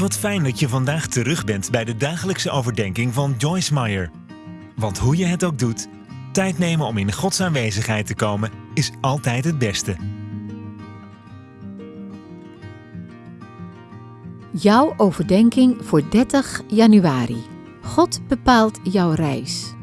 Wat fijn dat je vandaag terug bent bij de dagelijkse overdenking van Joyce Meyer. Want hoe je het ook doet, tijd nemen om in Gods aanwezigheid te komen is altijd het beste. Jouw overdenking voor 30 januari. God bepaalt jouw reis.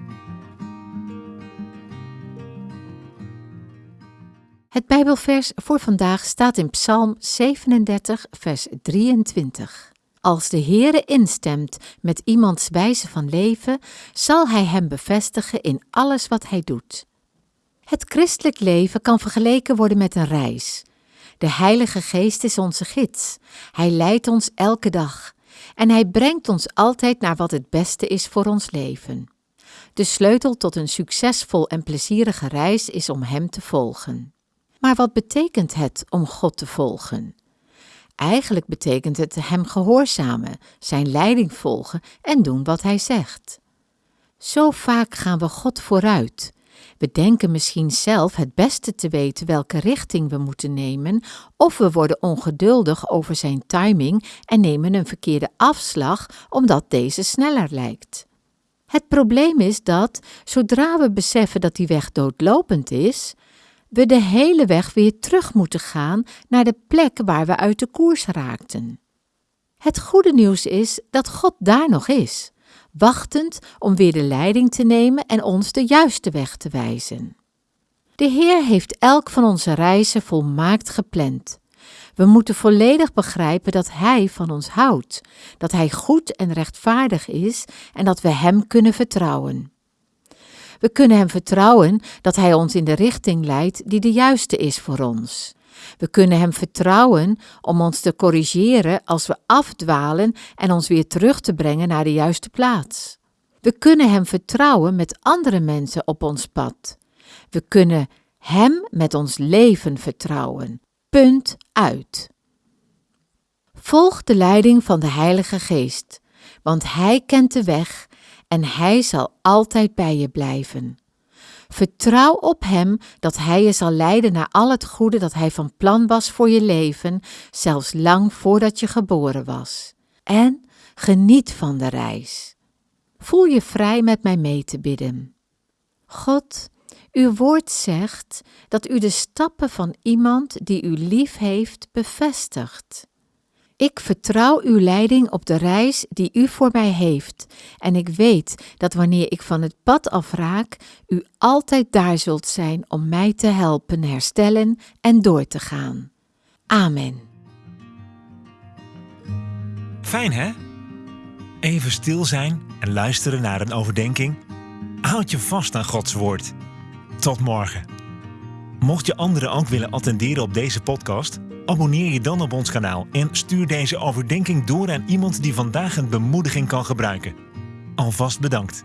Het Bijbelvers voor vandaag staat in Psalm 37, vers 23. Als de Heere instemt met iemands wijze van leven, zal Hij hem bevestigen in alles wat hij doet. Het christelijk leven kan vergeleken worden met een reis. De Heilige Geest is onze gids. Hij leidt ons elke dag en Hij brengt ons altijd naar wat het beste is voor ons leven. De sleutel tot een succesvol en plezierige reis is om Hem te volgen. Maar wat betekent het om God te volgen? Eigenlijk betekent het Hem gehoorzamen, Zijn leiding volgen en doen wat Hij zegt. Zo vaak gaan we God vooruit. We denken misschien zelf het beste te weten welke richting we moeten nemen, of we worden ongeduldig over Zijn timing en nemen een verkeerde afslag omdat deze sneller lijkt. Het probleem is dat, zodra we beseffen dat die weg doodlopend is, we de hele weg weer terug moeten gaan naar de plek waar we uit de koers raakten. Het goede nieuws is dat God daar nog is, wachtend om weer de leiding te nemen en ons de juiste weg te wijzen. De Heer heeft elk van onze reizen volmaakt gepland. We moeten volledig begrijpen dat Hij van ons houdt, dat Hij goed en rechtvaardig is en dat we Hem kunnen vertrouwen. We kunnen Hem vertrouwen dat Hij ons in de richting leidt die de juiste is voor ons. We kunnen Hem vertrouwen om ons te corrigeren als we afdwalen en ons weer terug te brengen naar de juiste plaats. We kunnen Hem vertrouwen met andere mensen op ons pad. We kunnen Hem met ons leven vertrouwen. Punt uit. Volg de leiding van de Heilige Geest, want Hij kent de weg en Hij zal altijd bij je blijven. Vertrouw op Hem dat Hij je zal leiden naar al het goede dat Hij van plan was voor je leven, zelfs lang voordat je geboren was. En geniet van de reis. Voel je vrij met mij mee te bidden. God, uw woord zegt dat u de stappen van iemand die u lief heeft bevestigt. Ik vertrouw uw leiding op de reis die u voor mij heeft, en ik weet dat wanneer ik van het pad afraak, u altijd daar zult zijn om mij te helpen herstellen en door te gaan. Amen. Fijn hè? Even stil zijn en luisteren naar een overdenking. Houd je vast aan Gods woord. Tot morgen. Mocht je anderen ook willen attenderen op deze podcast, abonneer je dan op ons kanaal en stuur deze overdenking door aan iemand die vandaag een bemoediging kan gebruiken. Alvast bedankt.